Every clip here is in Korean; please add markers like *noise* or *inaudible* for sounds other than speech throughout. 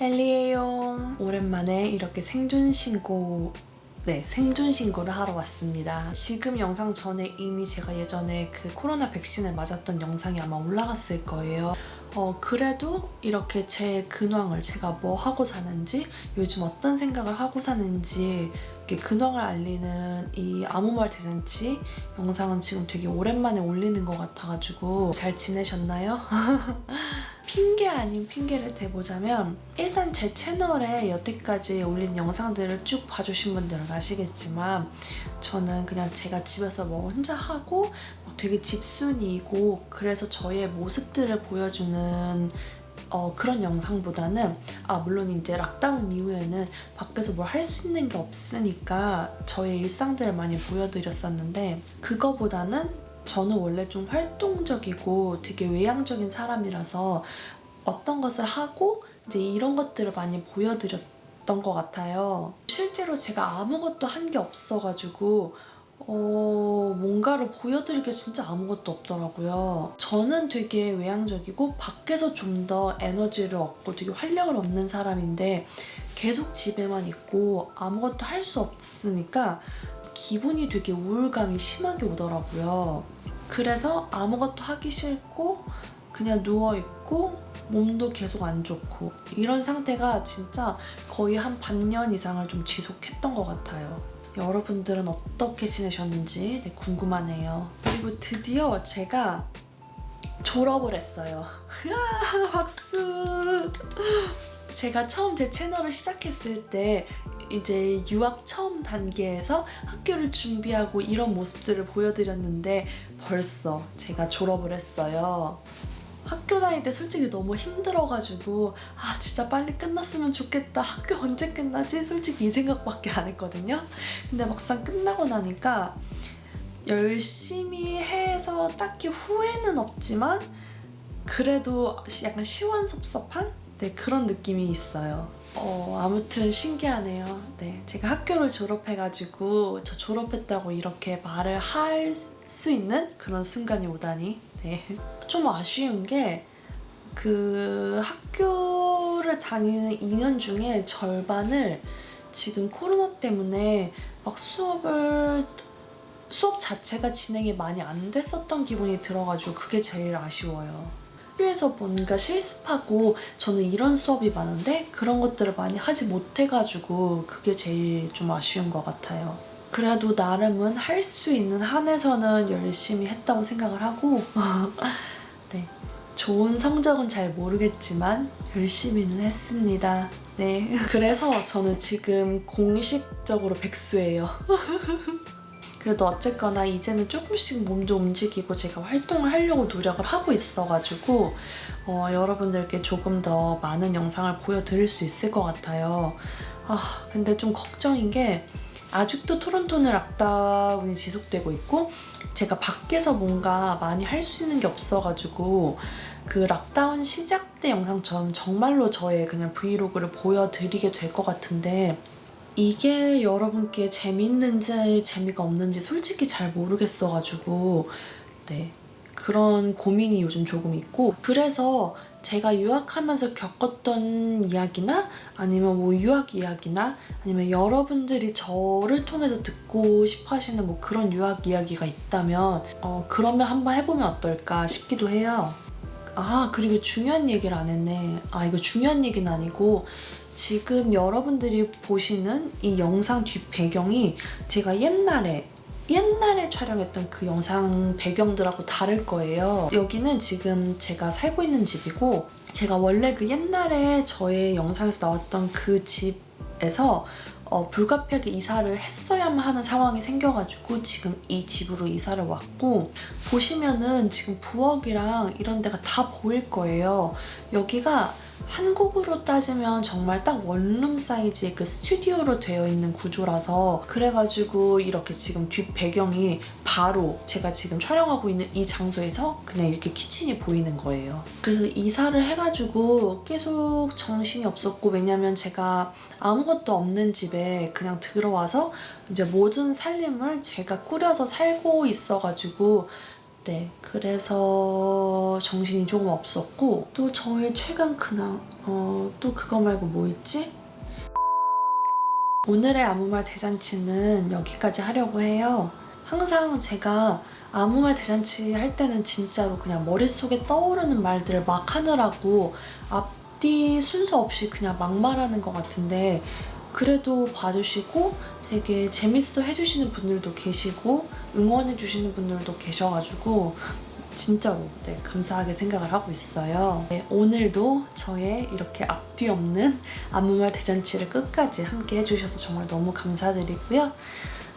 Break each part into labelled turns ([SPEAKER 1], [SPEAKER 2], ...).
[SPEAKER 1] 헬리에요. 오랜만에 이렇게 생존 신고 네, 생존 신고를 하러 왔습니다. 지금 영상 전에 이미 제가 예전에 그 코로나 백신을 맞았던 영상이 아마 올라갔을 거예요. 어, 그래도 이렇게 제 근황을 제가 뭐 하고 사는지 요즘 어떤 생각을 하고 사는지 이렇게 근황을 알리는 이 아무 말 대잔치 영상은 지금 되게 오랜만에 올리는 것 같아가지고 잘 지내셨나요? *laughs* 핑계 아닌 핑계를 대보자면 일단 제 채널에 여태까지 올린 영상들을 쭉 봐주신 분들은 아시겠지만 저는 그냥 제가 집에서 뭐 혼자 하고 막 되게 집순이고 그래서 저의 모습들을 보여주는 어, 그런 영상보다는 아 물론 이제 락다운 이후에는 밖에서 뭘 할 수 있는 게 없으니까 저의 일상들을 많이 보여드렸었는데 그거보다는 저는 원래 좀 활동적이고 되게 외향적인 사람이라서 어떤 것을 하고 이제 이런 것들을 많이 보여드렸던 것 같아요. 실제로 제가 아무것도 한 게 없어가지고 어, 뭔가를 보여드릴 게 진짜 아무것도 없더라고요. 저는 되게 외향적이고 밖에서 좀 더 에너지를 얻고 되게 활력을 얻는 사람인데 계속 집에만 있고 아무것도 할 수 없으니까 기분이 되게 우울감이 심하게 오더라고요. 그래서 아무것도 하기 싫고 그냥 누워있고 몸도 계속 안 좋고 이런 상태가 진짜 거의 한 반년 이상을 좀 지속했던 것 같아요. 여러분들은 어떻게 지내셨는지 네, 궁금하네요. 그리고 드디어 제가 졸업을 했어요. *laughs* 박수! 제가 처음 제 채널을 시작했을 때 이제 유학 처음 단계에서 학교를 준비하고 이런 모습들을 보여드렸는데 벌써 제가 졸업을 했어요. 학교 다닐 때 솔직히 너무 힘들어가지고 아 진짜 빨리 끝났으면 좋겠다 학교 언제 끝나지? 솔직히 이 생각밖에 안 했거든요 근데 막상 끝나고 나니까 열심히 해서 딱히 후회는 없지만 그래도 약간 시원섭섭한 네, 그런 느낌이 있어요. 어, 아무튼 신기하네요. 네, 제가 학교를 졸업해가지고 저 졸업했다고 이렇게 말을 할 수 있는 그런 순간이 오다니 네. 좀 아쉬운 게 그 학교를 다니는 2년 중에 절반을 지금 코로나 때문에 막 수업을 수업 자체가 진행이 많이 안 됐었던 기분이 들어가지고 그게 제일 아쉬워요. 학교에서 뭔가 실습하고 저는 이런 수업이 많은데 그런 것들을 많이 하지 못해가지고 그게 제일 좀 아쉬운 것 같아요. 그래도 나름은 할 수 있는 한에서는 열심히 했다고 생각을 하고 *laughs* 네 좋은 성적은 잘 모르겠지만 열심히는 했습니다. 네 *laughs* 그래서 저는 지금 공식적으로 백수예요. *laughs* 그래도 어쨌거나 이제는 조금씩 몸도 움직이고 제가 활동을 하려고 노력을 하고 있어가지고 어, 여러분들께 조금 더 많은 영상을 보여드릴 수 있을 것 같아요. 아 근데 좀 걱정인 게 아직도 토론토는 락다운이 지속되고 있고 제가 밖에서 뭔가 많이 할 수 있는 게 없어가지고 그 락다운 시작 때 영상처럼 정말로 저의 그냥 브이로그를 보여드리게 될 것 같은데 이게 여러분께 재밌는지 재미가 없는지 솔직히 잘 모르겠어가지고 네 그런 고민이 요즘 조금 있고 그래서 제가 유학하면서 겪었던 이야기나 아니면 뭐 유학 이야기나 아니면 여러분들이 저를 통해서 듣고 싶어 하시는 뭐 그런 유학 이야기가 있다면 어 그러면 한번 해보면 어떨까 싶기도 해요. 아 그리고 중요한 얘기를 안 했네. 아 이거 중요한 얘기는 아니고 지금 여러분들이 보시는 이 영상 뒷 배경이 제가 옛날에 옛날에 촬영했던 그 영상 배경들하고 다를 거예요. 여기는 지금 제가 살고 있는 집이고 제가 원래 그 옛날에 저의 영상에서 나왔던 그 집에서 어, 불가피하게 이사를 했어야만 하는 상황이 생겨가지고 지금 이 집으로 이사를 왔고 보시면은 지금 부엌이랑 이런 데가 다 보일 거예요. 여기가 한국으로 따지면 정말 딱 원룸 사이즈의 그 스튜디오로 되어 있는 구조라서 그래가지고 이렇게 지금 뒷 배경이 바로 제가 지금 촬영하고 있는 이 장소에서 그냥 이렇게 키친이 보이는 거예요. 그래서 이사를 해가지고 계속 정신이 없었고 왜냐면 제가 아무것도 없는 집에 그냥 들어와서 이제 모든 살림을 제가 꾸려서 살고 있어가지고 네, 그래서 정신이 조금 없었고 또 저의 최강 근황 어, 또 그거 말고 뭐 있지? 오늘의 아무 말 대잔치는 여기까지 하려고 해요. 항상 제가 아무 말 대잔치 할 때는 진짜로 그냥 머릿속에 떠오르는 말들을 막 하느라고 앞뒤 순서 없이 그냥 막 말하는 것 같은데 그래도 봐주시고 되게 재밌어 해주시는 분들도 계시고 응원해주시는 분들도 계셔가지고 진짜로 네, 감사하게 생각을 하고 있어요. 네, 오늘도 저의 이렇게 앞뒤 없는 아무말 대잔치를 끝까지 함께 해주셔서 정말 너무 감사드리고요.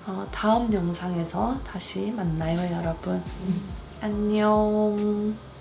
[SPEAKER 1] 어, 다음 영상에서 다시 만나요, 여러분. 안녕.